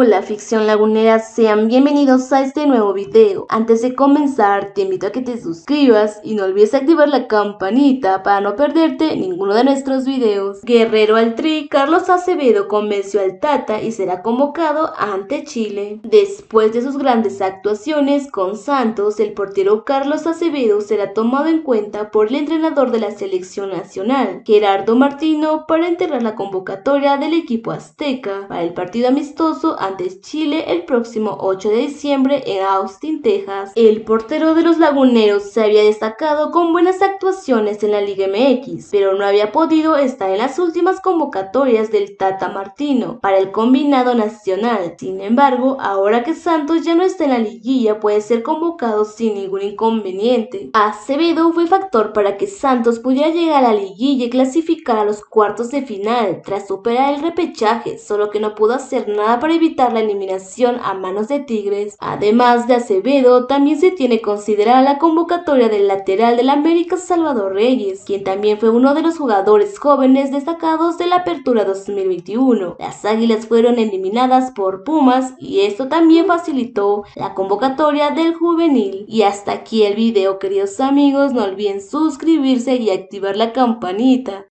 Hola ficción lagunera, sean bienvenidos a este nuevo video. Antes de comenzar te invito a que te suscribas y no olvides activar la campanita para no perderte ninguno de nuestros videos. Guerrero al Tri, Carlos Acevedo convenció al Tata y será convocado ante Chile. Después de sus grandes actuaciones con Santos, el portero Carlos Acevedo será tomado en cuenta por el entrenador de la selección nacional, Gerardo Martino, para enterrar la convocatoria del equipo azteca para el partido amistoso ante Chile el próximo 8 de diciembre en Austin, Texas. El portero de los laguneros se había destacado con buenas actuaciones en la Liga MX, pero no había podido estar en las últimas convocatorias del Tata Martino para el combinado nacional. Sin embargo, ahora que Santos ya no está en la liguilla, puede ser convocado sin ningún inconveniente. Acevedo fue factor para que Santos pudiera llegar a la liguilla y clasificar a los cuartos de final tras superar el repechaje, solo que no pudo hacer nada para evitar la eliminación a manos de Tigres. Además de Acevedo, también se tiene considerada la convocatoria del lateral del América Salvador Reyes, quien también fue uno de los jugadores jóvenes destacados de la Apertura 2021. Las Águilas fueron eliminadas por Pumas y esto también facilitó la convocatoria del juvenil. Y hasta aquí el video queridos amigos, no olviden suscribirse y activar la campanita.